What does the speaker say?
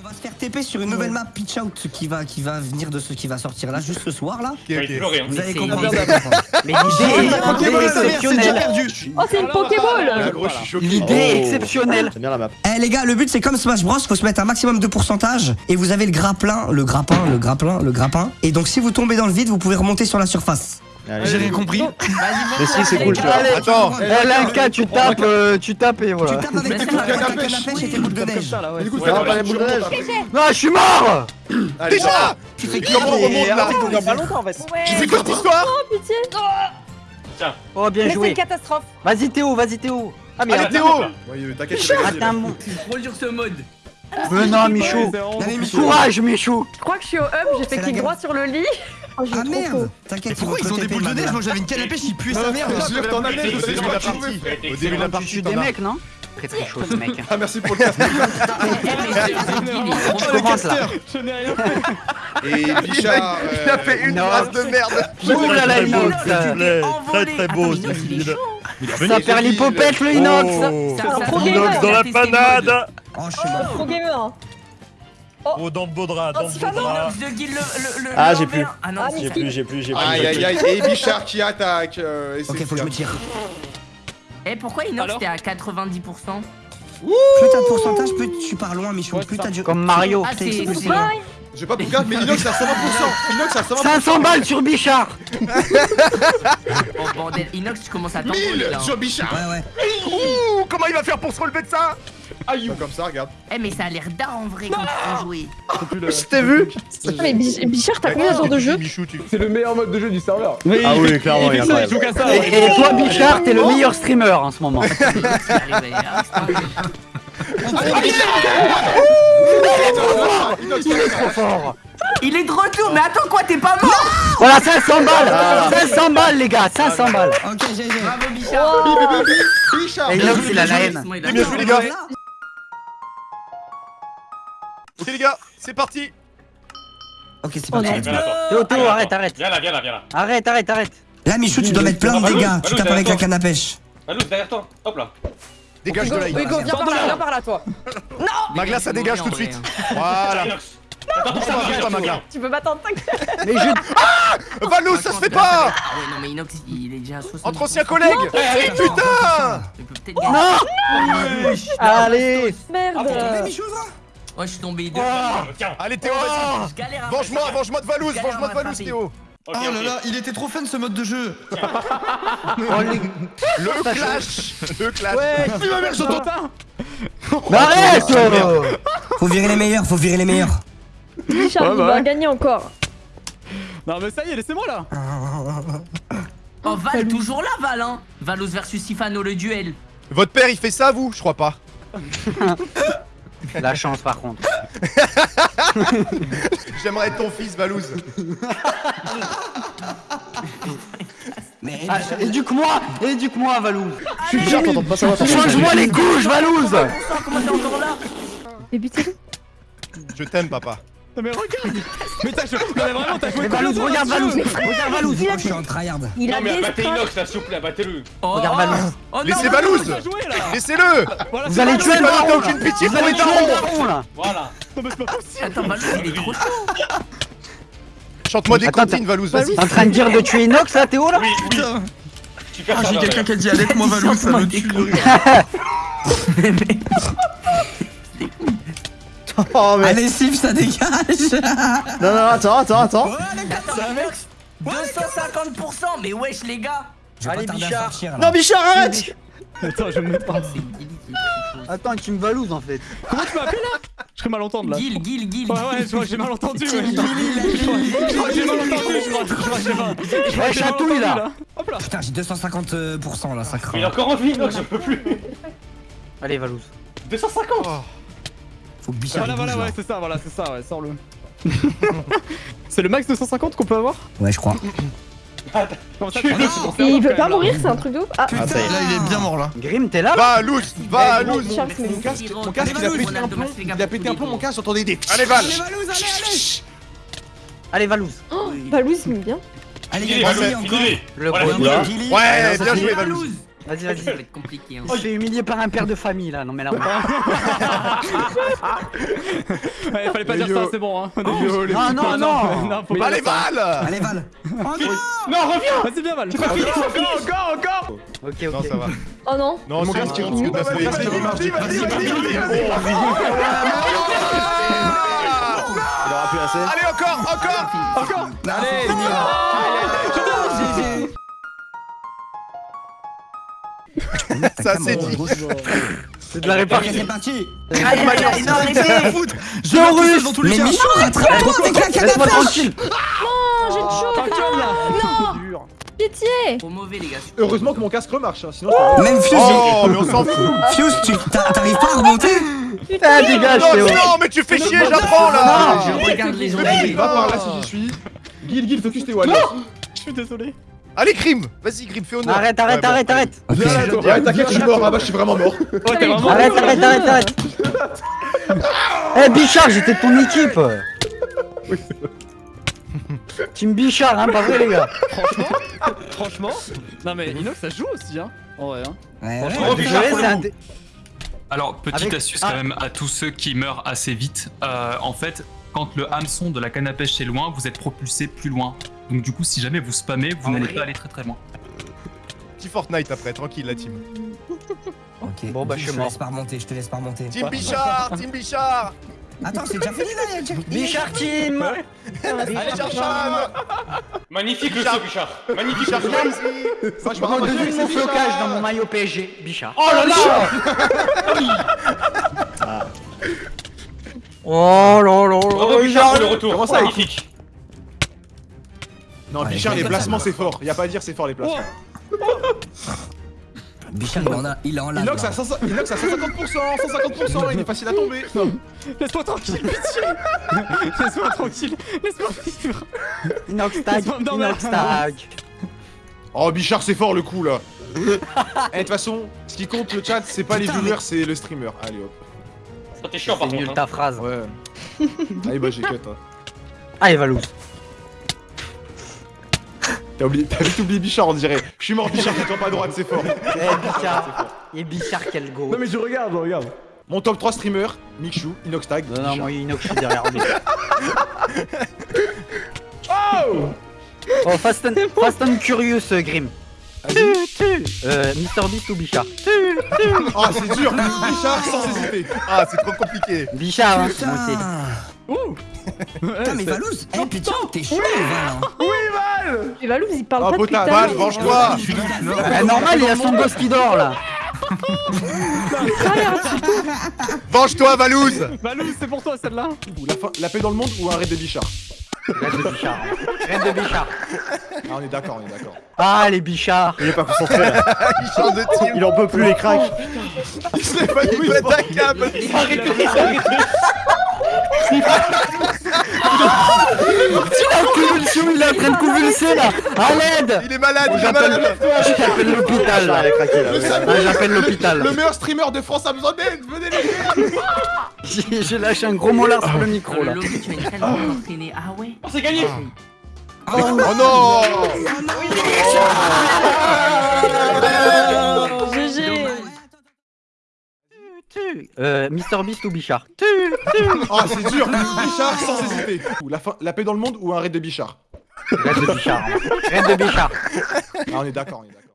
On va se faire TP sur une nouvelle map Pitch Out qui va, qui va venir de ce qui va sortir là, juste ce soir là. Vous allez comprendre. Mais l'idée est exceptionnelle. perdu. Oh, c'est une Pokéball Ah. L'idée est exceptionnelle. Bien la map. Eh les gars, le but c'est comme Smash Bros, faut se mettre un maximum de pourcentage et vous avez le grappin, le grappin, le grappin, le grappin. Et donc si vous tombez dans le vide, vous pouvez remonter sur la surface. Allez, J'ai rien compris. Mais si, c'est cool, tu vois. Attends. Eh, tu tapes, euh, tu tapes et Tu voilà. tapes avec pêche. et tes boules de neige. Du coup, Ouais, on va les boules de neige. Non, je suis mort Déjà Tu fais comment on remonte là pas longtemps en fait. J'ai fait quoi cette histoire Pitié Oh, bien Mais c'est joué. une catastrophe. Vas-y Théo, vas-y Théo. Ah mais Allez Théo t'inquiète, Ah, mon- Trop sur ce mode. Mais non, Michou. Courage, Michou. Je crois que je suis au hub, j'ai C'est fait clic droit sur le lit. Oh, Ah merde. T'inquiète, Pourquoi ils ont des boules de neige Moi j'avais une canne à pêche, ils puaient sa mère. Je t'en avais Au début de la partie. Au début de la Tu des as. mecs, non Très très chaud ce mec. Ah, merci pour le casque. Je commence là. Et Bichard. Il a fait une Non. race de merde. Ouh là là, Inox. Très très beau ce style. Ça perd l'hypopète le Inox. Inox dans la panade Oh, je suis mort. Gamer. Oh, dans le beau drap, dans le beau drap. Je guille le, le, le Ah, j'ai plus. Ah non, Ah, c'est J'ai plus, j'ai plus, j'ai plus. Aïe aïe aïe. Et Bichard qui attaque. euh, Ok, faut que je me tire. Eh, pourquoi Inox t'es à 90% Plus t'as de pourcentage, plus tu pars loin, Michou. Ouais, Plus t'as du. Comme Mario. Ah, c'est. J'ai pas cas, mais Inox à 120%. Inox à 120%. 500 balles sur Bichard. Oh bordel, Inox, tu commences à 1000 t'envoler là. sur Bichard. Ouais, ouais. Ouh, comment il va faire pour se relever de ça Aïe Comme ça, regarde. Eh, mais ça a l'air d'art en vrai quand tu jouer. Je t'ai vu mais Bi- Bichard, t'as combien d'heures de jeu. C'est le meilleur mode de jeu du serveur. Ah oui, clairement, il joue qu'à ça. Et, toi Bichard, t'es le meilleur streamer en ce moment. Inox, il arrive à- Inox, il est trop Fort. Il est de retour, mais attends quoi, t'es pas mort Voilà 500 balles. 500 balles les gars, 500 balles. Ok, GG. Bravo Bichard Bichard Et Inox il a la haine. Bien joué, les gars. Là, Ok les gars, c'est parti Ok, c'est parti. Théo, arrête, arrête. Viens là, viens là, viens là. Arrête, arrête, arrête. Là, Michou, tu dois mettre plein de dégâts. Tu tapes avec la canne à pêche. Balou, derrière toi. Hop là. Dégage de là. Hugo, viens par là, viens par là, toi. Magla, ça dégage tout de suite. Voilà. Attends, Ça va, Magla. Tu peux m'attendre, t'inquiète. Mais je. Valou, ça se fait pas Ah ouais, non mais Inox, il est déjà à 60. Entre anciens collègues Putain Putain peut-être gagner. Allez. Merde. Ouais, je suis tombé deux. Tiens. Allez Théo, vas-y Venge-moi, venge-moi de Valouz, venge-moi de Valouz. Théo Oh là là, il était trop fun ce mode de jeu. Oh, les- Le clash Le clash Ouais. Oui ma mère, j'entends Mais arrête Faut virer les meilleurs, faut virer les meilleurs. Bichard, Ouais, il bah va ouais. gagner encore. Non mais ça y est, laissez-moi là. Oh, Val, toujours là, Val, hein Valos versus Sifano, le duel. Votre père il fait ça vous? Je crois pas. La chance par contre. J'aimerais être ton fils Valouz. Mais Ah, éduque-moi Éduque-moi Valouz Je suis pas savoir. Les couches Valouz Comment t'es encore là Mais butez-le. Je t'aime papa. Non mais regarde. Mais t'as joué. Non mais vraiment, t'as joué. Mais Valouz, combien de regarde Valouz Regarde Valouz Oh, je suis en tryhard. Il Non a mais battez. Inox là, s'il vous plaît, battez-le. Oh, Regarde oh, Valouz oh, Laissez Valouz là. Laissez-le Vous allez tuer le Valouz, aucune pitié Vous pour allez les tuer darons là Voilà. Non mais c'est pas possible. Attends, Valos, il est trop chaud. Chante-moi des comptines Valouz, vas-y. T'es en train de dire de tuer Inox là Théo là Oui, oui. Ah, j'ai quelqu'un qui a dit avec moi, Valou, ça me tue. Oh, mais. Allez, Sif, ça dégage. Non, non, attends, attends, attends. Attends, Inox, 250%, mais wesh, les gars. Allez, pas Bichard. sortir. Non, Bichard, arrête Attends, je me mets pas. Trop chaud. Attends, tu me Valouz en fait. Comment tu m'as appelé là? Je serais mal entendre là. Guil, Guil, Guil. Ouais ouais, je crois que j'ai mal entendu. ouais. Je crois j'ai mal entendu, je crois. Je crois que j'ai mal. je crois chatouille entendu, là Hop là. Putain, j'ai 250% là, ça Il est craint. encore en vie, Inox, je peux plus. Allez Valouz. 250 Faut que Bichard Voilà, il voilà, ouais, c'est ça, voilà, c'est ça, ouais, sors-le. c'est le max de 150 qu'on peut avoir Ouais, je crois. Comment ça, Tu- il veut pas mourir, c'est un truc de ouf. Ah, Ah, ça y est. Là, il est bien mort là. Grim, t'es là là Valouz Valouz Bichard, c'est Mon le casque, mon casque, il a pété un plomb. Il a pété un plomb, mon casque, j'entendais des. Allez Val Allez Valouz. Oh, Valouz, il me bien. Allez, Finis-les, Gilly, Valou, encore. finis-les. Le Voilà, gros. Oula. Ouais, bien joué Valouz Valouz. Vas-y, Ça vas-y. va être compliqué. Hein. Il se fait humilier par un père de famille là, non mais là. Ouais, fallait pas Mais dire yo. ça, c'est bon, hein. Yo, les Ah non, non Non, faut pas allez. Val Allez, Val. Non, reviens Ah, c'est bien, Val. Encore, encore, encore Ok, Non, ok. ça va. Oh non. Non, Mon c'est rentre. t'as fait- Vas-y, Vas-y, vas-y, vas-y, vas-y, vas-y. Allez, encore, encore Encore Allez, Ça, c'est dit. C'est de la répartie. c'est parti. Aïe, aïe, aïe, non, arrêtez. Je russe Mais Michou, rattrape-toi avec la canne à Laisse-moi pêche. tranquille Non, j'ai chaud. T'inquiète, là. Non, pitié. Trop mauvais, les gars. Heureusement que mon casque remarche, hein, sinon je Même Fuse, Oh, mais on s'en fout Fuse, tu t'a- t'arrives pas à remonter Ah, dégage, Non, non, mais tu fais chier, j'apprends là Je regarde les zombies. Va par là si j'y suis. Guil, Guil, focus tes walls. Je suis désolé. Allez, Grim Vas-y, Grim, fais honneur. Arrête, arrête, Ouais, bon, arrête, arrête. Ouais, t'inquiète, je suis mort. Ah bah, je suis vraiment mort. Arrête, arrête, arrête, arrête Eh Bichard, j'étais de ton équipe Team Bichard, hein, pas vrai les gars Franchement, franchement. Non, mais Inox, ça joue aussi, hein. En vrai, hein. Ouais, ouais. Franchement, Alors, petite astuce quand même à tous ceux qui meurent assez vite. Euh, en fait, quand le hameçon de la canne à pêche est loin, vous êtes propulsé plus loin. Donc du coup, si jamais vous spammez, vous n'allez pas aller très très loin. Petit Fortnite après, tranquille la team. Ok. Bon, bah, je suis te mort. laisse pas remonter, je te laisse pas remonter. Team Bichard Team Bichard Attends, c'est déjà fini là, déjà- Bichard Team Allez, Bichard Magnifique le saut, Bichard. Magnifique Bichard, le saut. vas-y Moi, je me Prends avec mon flocage dans mon maillot PSG, Bichard Oh là là Oh là là là Bichard, le retour. Comment ça, Magnifique. Non, Ouais, Bichard, les placements, c'est fort. Y a pas à dire, c'est fort les placements. Bichard, il en a, il en lave. Inox à 100 Inox à 150%, 150%, il est facile à tomber. Laisse-moi tranquille, pitié. Laisse-moi tranquille. Laisse-moi vivre. Inox tag. Inox tag Oh, Bichard, c'est fort le coup là. Eh, de toute façon, ce qui compte le chat, c'est pas les viewers, c'est le streamer. Allez hop. Ça, t'es chiant par C'est nul contre. ta hein. phrase Ouais. Allez, bah j'ai cut. Hein. Allez Valous T'as oublié, t'as vite oublié Bichard, on dirait. Je suis mort, Bichard, toi pas à droite, c'est fort. Eh Bichard Et Bichard quel go mais je regarde, je regarde. Mon top 3 streamer, Mikshu, Inox Tag. Non non moi Inox je suis derrière lui Oh Oh Fast and, Fast and Curious euh, Grim Tu, tu Euh, Mr Beast ou Bichard? Oh, c'est dur, Bichard sans hésiter. Ah, c'est trop compliqué. Bichard hein, moi aussi Ouh. Putain, mais Valouz, eh putain, t'es chaud, Val. hein. Et Valou, il parle Oh, pas tout à Val, venge-toi Eh, normal il y a son gosse qui dort là. Venge-toi, Valouz. Valou, c'est pour toi celle-là. La, paix dans le monde ou un raid de Bichard? Reine de Bichard. Reine de Bichard. Ah, on est d'accord, on est d'accord. Ah les Bichards. Il est pas concentré là. Il change de team Il en peut plus les cracks. Il s'est pas il pète Convulsion il est en train de convulser là. À l'aide Il est malade, il est J'appelle malade. j'appelle l'hôpital. Ah, là. Ah, j'appelle l'hôpital. Le meilleur streamer de France a besoin d'aide Venez les gars J'ai lâché un gros molar sur le micro Dans là entraînée. Ah ouais. Oh, c'est gagné. Oh non Euh, Mr Beast ou Bichard Tu, Oh, c'est dur. Bichard sans hésiter. La, fin- la paix dans le monde ou un raid de Bichard? Reine de Bichard. Reine de Bichard. Ah, on est d'accord, on est d'accord.